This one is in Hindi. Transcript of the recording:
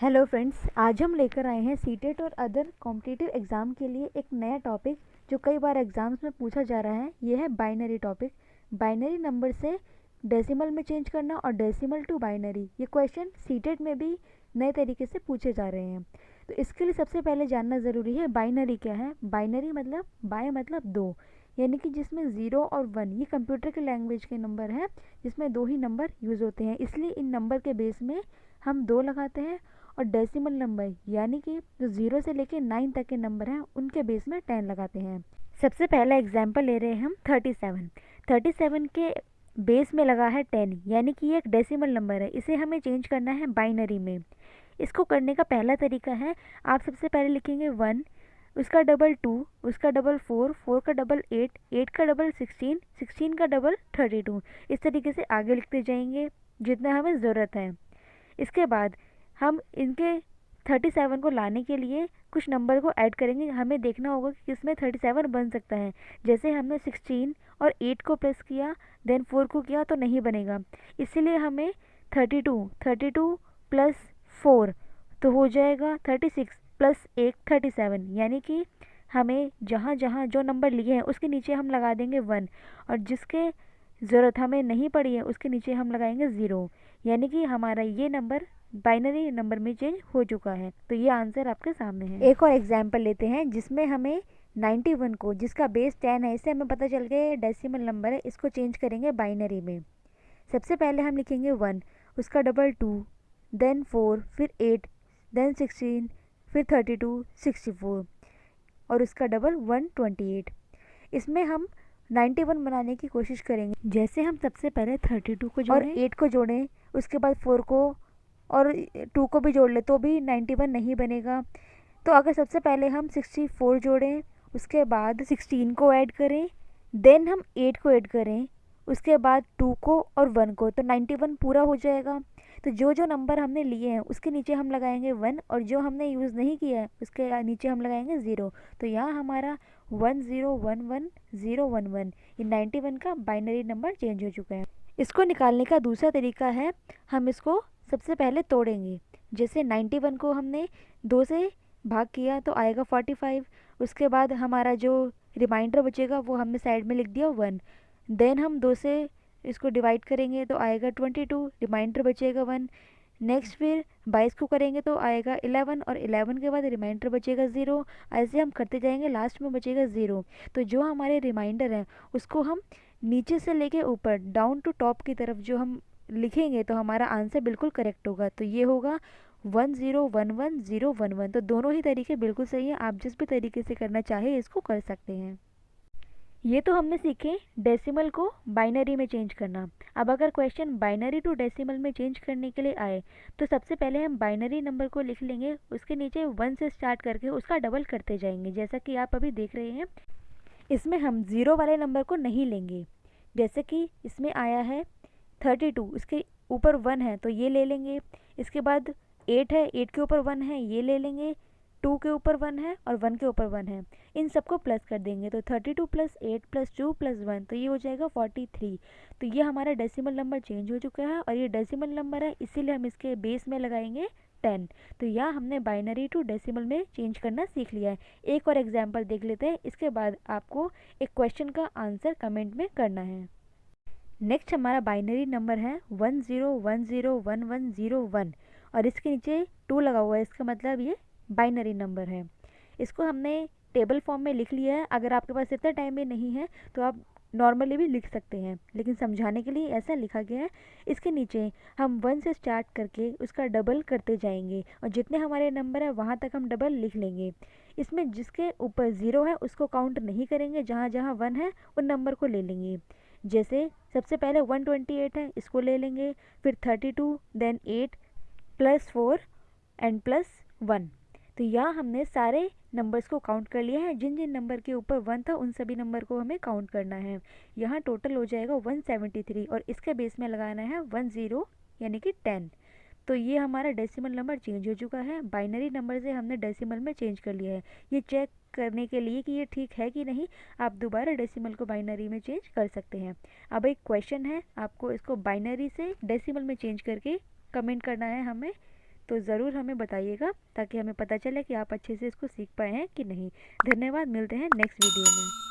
हेलो फ्रेंड्स आज हम लेकर आए हैं सीटेट और अदर कॉम्पिटिटिव एग्ज़ाम के लिए एक नया टॉपिक जो कई बार एग्ज़ाम्स में पूछा जा रहा है। ये है बाइनरी टॉपिक बाइनरी नंबर से डेसिमल में चेंज करना और डेसिमल टू बाइनरी ये क्वेश्चन सीटेट में भी नए तरीके से पूछे जा रहे हैं। तो इसके लिए सबसे पहले जानना ज़रूरी है बाइनरी क्या है? बाइनरी मतलब बाय मतलब दो, यानी कि जिसमें ज़ीरो और वन ये कंप्यूटर के लैंग्वेज के नंबर हैं, जिसमें दो ही नंबर यूज़ होते हैं। इसलिए इन नंबर के बेस में हम दो लगाते हैं और डेसिमल नंबर यानी कि जो ज़ीरो से लेके नाइन तक के नंबर हैं, उनके बेस में टेन लगाते हैं। सबसे पहला एग्ज़ाम्पल ले रहे हैं हम थर्टी सेवन थर्टी सेवन के बेस में लगा है टेन यानी कि ये एक डेसिमल नंबर है। इसे हमें चेंज करना है बाइनरी में। इसको करने का पहला तरीका है, आप सबसे पहले लिखेंगे वन उसका डबल टू उसका डबल फोर फोर का डबल एट एट का डबल सिक्सटीन सिक्सटीन का डबल थर्टी टू इस तरीके से आगे लिखते जाएँगे, जितना हमें ज़रूरत है। इसके बाद हम इनके थर्टी सेवन को लाने के लिए कुछ नंबर को ऐड करेंगे। हमें देखना होगा कि किसमें थर्टी सेवन बन सकता है। जैसे हमने सिक्सटीन और एट को प्लस किया देन फोर को किया तो नहीं बनेगा। इसीलिए हमें thirty two thirty two plus four तो हो जाएगा थर्टी सिक्स प्लस एक थर्टी सेवन यानी कि हमें जहाँ जहाँ जो नंबर लिए हैं, उसके नीचे हम लगा देंगे वन और जिसके ज़रूरत हमें नहीं पड़ी है, उसके नीचे हम लगाएँगे ज़ीरो यानी कि हमारा ये नंबर बाइनरी नंबर में चेंज हो चुका है। तो ये आंसर आपके सामने है। एक और एग्ज़ाम्पल लेते हैं, जिसमें हमें 91 को, जिसका बेस 10 है, इससे हमें पता चल गया डेसिमल नंबर है, इसको चेंज करेंगे बाइनरी में। सबसे पहले हम लिखेंगे वन उसका डबल टू देन फोर फिर एट देन सिक्सटीन फिर थर्टी टू सिक्सटी फोर और उसका डबल वन ट्वेंटी एट इसमें हम 91 बनाने की कोशिश करेंगे। जैसे हम सबसे पहले 32 को जोड़ें। और 8 को जोड़ें उसके बाद फोर को और टू को भी जोड़ ले तो भी नाइन्टी वन नहीं बनेगा। तो अगर सबसे पहले हम सिक्सटी फोर जोड़ें उसके बाद सिक्सटीन को ऐड करें देन हम एट को ऐड करें उसके बाद टू को और वन को तो नाइन्टी वन पूरा हो जाएगा। तो जो जो नंबर हमने लिए हैं उसके नीचे हम लगाएँगे वन और जो हमने यूज़ नहीं किया है उसके नीचे हम लगाएँगे ज़ीरो। तो यहाँ हमारा one zero one one zero one one. ये नाइन्टी वन का बाइनरी नंबर चेंज हो चुका है। इसको निकालने का दूसरा तरीका है, हम इसको सबसे पहले तोड़ेंगे। जैसे 91 को हमने दो से भाग किया तो आएगा 45 उसके बाद हमारा जो रिमाइंडर बचेगा वो हमने साइड में लिख दिया वन। देन हम दो से इसको डिवाइड करेंगे तो आएगा 22 रिमाइंडर बचेगा वन। नेक्स्ट फिर 22 को करेंगे तो आएगा 11 और 11 के बाद रिमाइंडर बचेगा ज़ीरो ऐसे हम करते जाएँगे लास्ट में बचेगा ज़ीरो तो जो हमारे रिमाइंडर हैं, उसको हम नीचे से लेके ऊपर डाउन टू टॉप की तरफ़ जो हम लिखेंगे तो हमारा आंसर बिल्कुल करेक्ट होगा। तो ये होगा one zero one one zero one one तो दोनों ही तरीके बिल्कुल सही हैं, आप जिस भी तरीके से करना चाहे इसको कर सकते हैं। ये तो हमने सीखे डेसिमल को बाइनरी में चेंज करना। अब अगर क्वेश्चन बाइनरी टू डेसिमल में चेंज करने के लिए आए तो सबसे पहले हम बाइनरी नंबर को लिख लेंगे, उसके नीचे वन से स्टार्ट करके उसका डबल करते जाएँगे। जैसा कि आप अभी देख रहे हैं, इसमें हम ज़ीरो वाले नंबर को नहीं लेंगे। जैसे कि इसमें आया है थर्टी टू इसके ऊपर वन है तो ये ले लेंगे। इसके बाद एट है एट के ऊपर वन है, ये ले लेंगे। टू के ऊपर वन है और वन के ऊपर वन है। इन सबको प्लस कर देंगे तो thirty two plus eight plus two plus one तो ये हो जाएगा फोर्टी थ्री तो ये हमारा डेसिमल नंबर चेंज हो चुका है और ये डेसिमल नंबर है, इसीलिए हम इसके बेस में लगाएँगे टेन तो यह हमने बाइनरी टू डेसिमल में चेंज करना सीख लिया है। एक और एग्ज़ाम्पल देख लेते हैं, इसके बाद आपको एक क्वेश्चन का आंसर कमेंट में करना है। नेक्स्ट हमारा बाइनरी नंबर है one zero one zero one one zero one और इसके नीचे टू लगा हुआ है। इसका मतलब ये बाइनरी नंबर है। इसको हमने टेबल फॉर्म में लिख लिया है। अगर आपके पास इतना टाइम भी नहीं है तो आप नॉर्मली भी लिख सकते हैं, लेकिन समझाने के लिए ऐसा लिखा गया है। इसके नीचे हम वन से स्टार्ट करके उसका डबल करते जाएँगे और जितने हमारे नंबर है, वहाँ तक हम डबल लिख लेंगे। इसमें जिसके ऊपर ज़ीरो है, उसको काउंट नहीं करेंगे। जहाँ जहाँ वन है, उन नंबर को ले लेंगे। जैसे सबसे पहले 128 है, इसको ले लेंगे, फिर 32 then eight plus four and plus one तो यहाँ हमने सारे नंबर्स को काउंट कर लिया है। जिन जिन नंबर के ऊपर वन था, उन सभी नंबर को हमें काउंट करना है। यहाँ टोटल हो जाएगा 173 और इसके बेस में लगाना है वन ज़ीरो यानी कि टेन तो ये हमारा डेसिमल नंबर चेंज हो चुका है। बाइनरी नंबर से हमने डेसिमल में चेंज कर लिया है। ये चेक करने के लिए कि ये ठीक है कि नहीं, आप दोबारा डेसिमल को बाइनरी में चेंज कर सकते हैं। अब एक क्वेश्चन है, आपको इसको बाइनरी से डेसिमल में चेंज करके कमेंट करना है हमें। तो ज़रूर हमें बताइएगा, ताकि हमें पता चले कि आप अच्छे से इसको सीख पाए हैं कि नहीं। धन्यवाद, मिलते हैं नेक्स्ट वीडियो में।